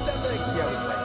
December. Yeah,